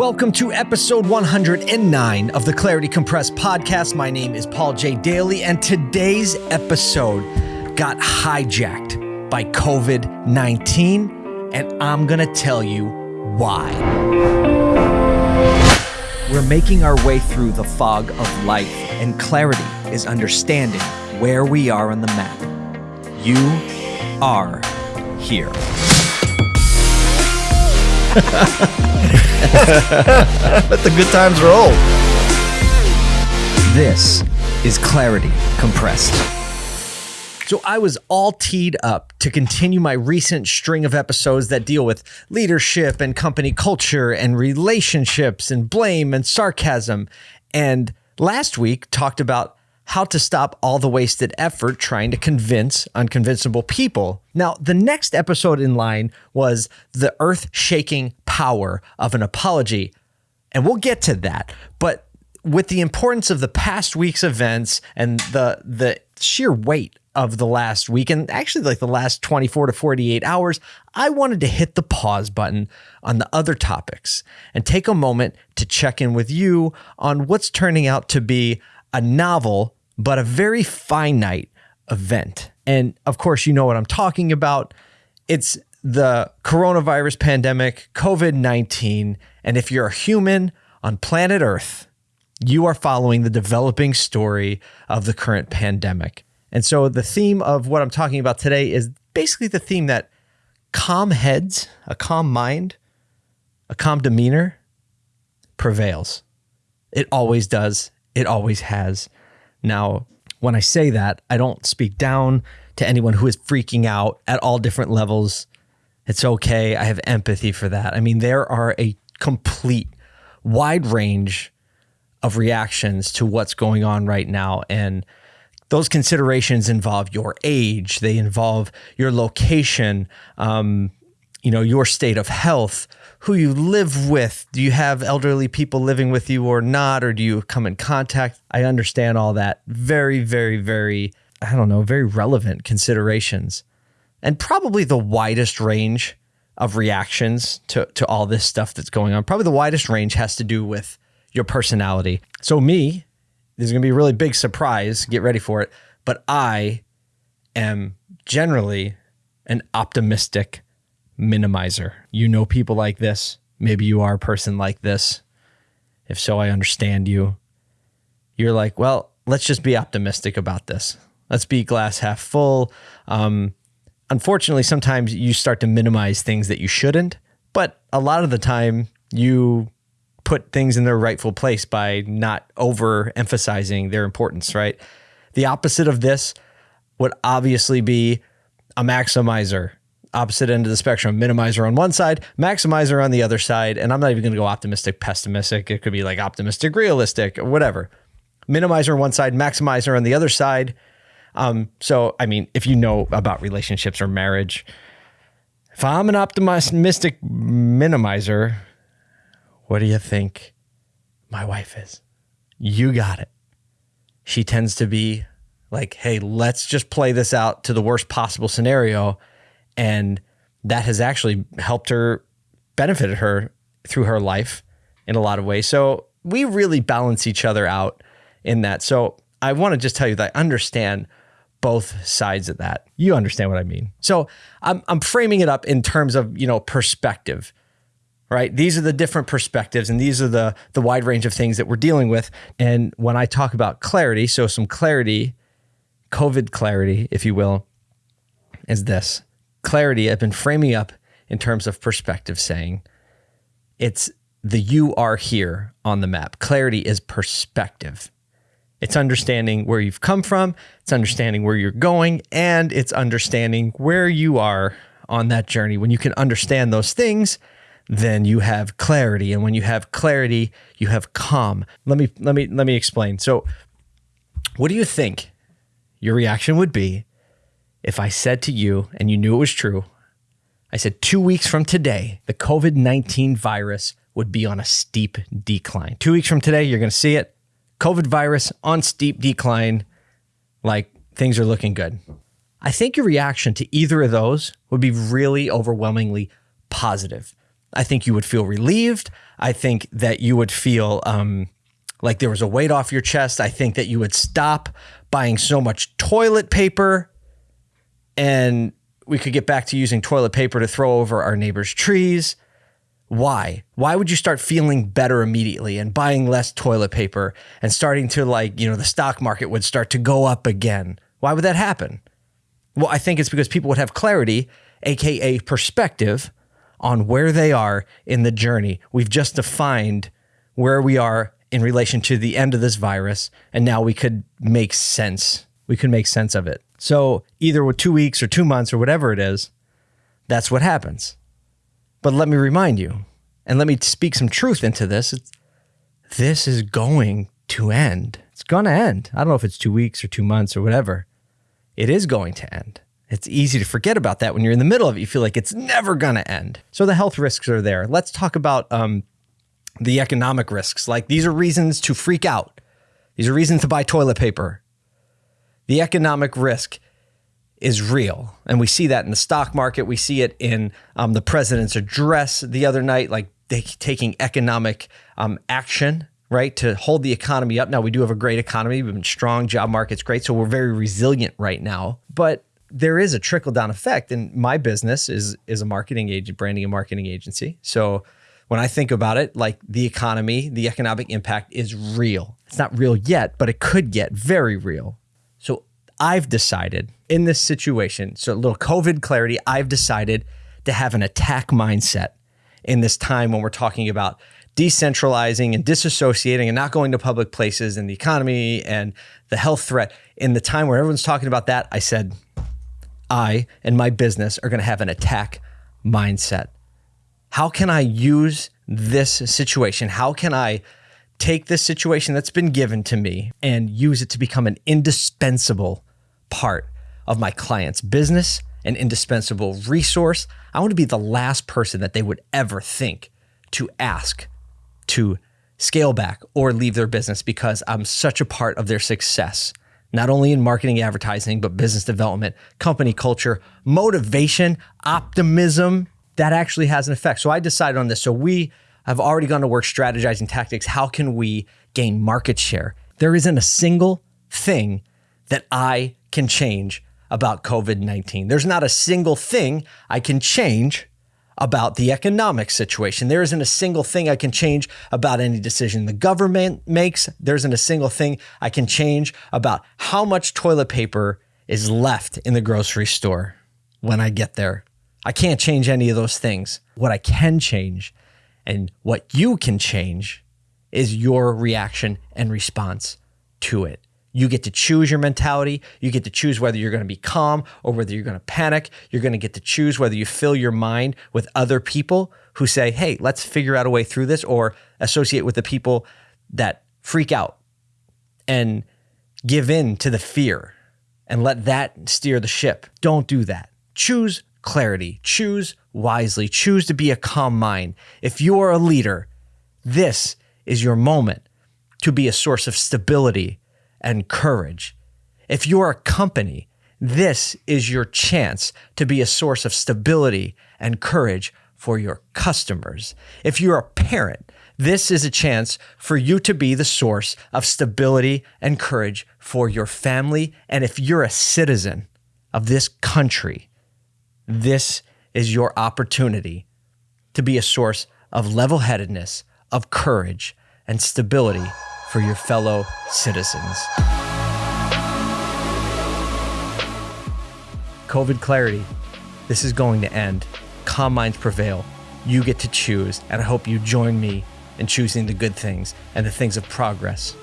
Welcome to episode 109 of the Clarity Compressed podcast. My name is Paul J. Daly, and today's episode got hijacked by COVID 19, and I'm going to tell you why. We're making our way through the fog of life, and clarity is understanding where we are on the map. You are here. Let the good times roll. This is Clarity Compressed. So, I was all teed up to continue my recent string of episodes that deal with leadership and company culture and relationships and blame and sarcasm. And last week talked about how to stop all the wasted effort trying to convince unconvincible people. Now, the next episode in line was the earth shaking power of an apology. And we'll get to that. But with the importance of the past week's events and the the sheer weight of the last week and actually like the last 24 to 48 hours, I wanted to hit the pause button on the other topics and take a moment to check in with you on what's turning out to be a novel but a very finite event. And of course, you know what I'm talking about. It's the coronavirus pandemic, COVID 19. And if you're a human on planet Earth, you are following the developing story of the current pandemic. And so the theme of what I'm talking about today is basically the theme that calm heads, a calm mind, a calm demeanor prevails. It always does. It always has. Now, when I say that, I don't speak down to anyone who is freaking out at all different levels. It's okay. I have empathy for that. I mean, there are a complete wide range of reactions to what's going on right now. And those considerations involve your age, they involve your location, um, you know, your state of health, who you live with. Do you have elderly people living with you or not? Or do you come in contact? I understand all that. Very, very, very, I don't know, very relevant considerations. And probably the widest range of reactions to, to all this stuff that's going on. Probably the widest range has to do with your personality. So, me, this is going to be a really big surprise. Get ready for it. But I am generally an optimistic minimizer. You know people like this. Maybe you are a person like this. If so, I understand you. You're like, well, let's just be optimistic about this. Let's be glass half full. Um, unfortunately, sometimes you start to minimize things that you shouldn't, but a lot of the time you put things in their rightful place by not overemphasizing their importance, right? The opposite of this would obviously be a maximizer opposite end of the spectrum minimizer on one side maximizer on the other side and i'm not even going to go optimistic pessimistic. It could be like optimistic realistic whatever. Minimizer on one side maximizer on the other side. Um, so i mean if you know about relationships or marriage if i'm an optimistic minimizer what do you think my wife is? You got it. She tends to be like hey let's just play this out to the worst possible scenario and that has actually helped her, benefited her through her life in a lot of ways. So we really balance each other out in that. So I want to just tell you that I understand both sides of that. You understand what I mean. So I'm, I'm framing it up in terms of, you know, perspective, right? These are the different perspectives and these are the, the wide range of things that we're dealing with. And when I talk about clarity, so some clarity, COVID clarity, if you will, is this clarity, I've been framing up in terms of perspective, saying it's the you are here on the map. Clarity is perspective. It's understanding where you've come from, it's understanding where you're going, and it's understanding where you are on that journey. When you can understand those things, then you have clarity. And when you have clarity, you have calm. Let me let me let me explain. So what do you think your reaction would be if I said to you, and you knew it was true, I said two weeks from today, the COVID 19 virus would be on a steep decline. Two weeks from today, you're going to see it. COVID virus on steep decline, like things are looking good. I think your reaction to either of those would be really overwhelmingly positive. I think you would feel relieved. I think that you would feel um, like there was a weight off your chest. I think that you would stop buying so much toilet paper and we could get back to using toilet paper to throw over our neighbors' trees. Why? Why would you start feeling better immediately and buying less toilet paper and starting to like, you know, the stock market would start to go up again? Why would that happen? Well, I think it's because people would have clarity, aka perspective, on where they are in the journey. We've just defined where we are in relation to the end of this virus, and now we could make sense. We could make sense of it. So, either with two weeks or two months or whatever it is, that's what happens. But let me remind you, and let me speak some truth into this. It's, this is going to end. It's going to end. I don't know if it's two weeks or two months or whatever. It is going to end. It's easy to forget about that when you're in the middle of it. You feel like it's never going to end. So the health risks are there. Let's talk about um, the economic risks. Like these are reasons to freak out. These are reasons to buy toilet paper. The economic risk is real. And we see that in the stock market. We see it in um, the president's address the other night, like they, taking economic um, action, right, to hold the economy up. Now, we do have a great economy. We've been strong, job market's great. So we're very resilient right now. But there is a trickle down effect. And my business is is a marketing agent, branding and marketing agency. So when I think about it, like the economy, the economic impact is real. It's not real yet, but it could get very real. So I've decided in this situation, so a little COVID clarity, I've decided to have an attack mindset in this time when we're talking about decentralizing and disassociating and not going to public places and the economy and the health threat. In the time where everyone's talking about that, I said, I and my business are going to have an attack mindset. How can I use this situation? How can I take this situation that's been given to me and use it to become an indispensable part of my client's business, an indispensable resource? I want to be the last person that they would ever think to ask to scale back or leave their business because I'm such a part of their success not only in marketing, advertising, but business development, company culture, motivation, optimism. That actually has an effect. So I decided on this. So we have already gone to work strategizing tactics. How can we gain market share? There isn't a single thing that I can change about COVID 19. There's not a single thing I can change about the economic situation. There isn't a single thing I can change about any decision the government makes. There isn't a single thing I can change about how much toilet paper is left in the grocery store when I get there. I can't change any of those things. What I can change and what you can change is your reaction and response to it. You get to choose your mentality. You get to choose whether you're going to be calm or whether you're going to panic. You're going to get to choose whether you fill your mind with other people who say, hey, let's figure out a way through this, or associate with the people that freak out and give in to the fear and let that steer the ship. Don't do that. Choose clarity, choose wisely, choose to be a calm mind. If you are a leader, this is your moment to be a source of stability and courage. If you're a company, this is your chance to be a source of stability and courage for your customers. If you're a parent, this is a chance for you to be the source of stability and courage for your family. And if you're a citizen of this country, this is your opportunity to be a source of level headedness, of courage, and stability for your fellow citizens. COVID clarity. This is going to end. Calm minds prevail. You get to choose, and I hope you join me in choosing the good things and the things of progress.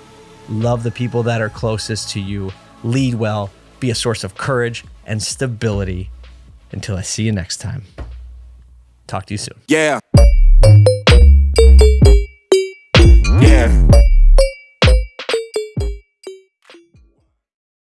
Love the people that are closest to you. Lead well. Be a source of courage and stability. Until I see you next time, talk to you soon. Yeah. Yeah.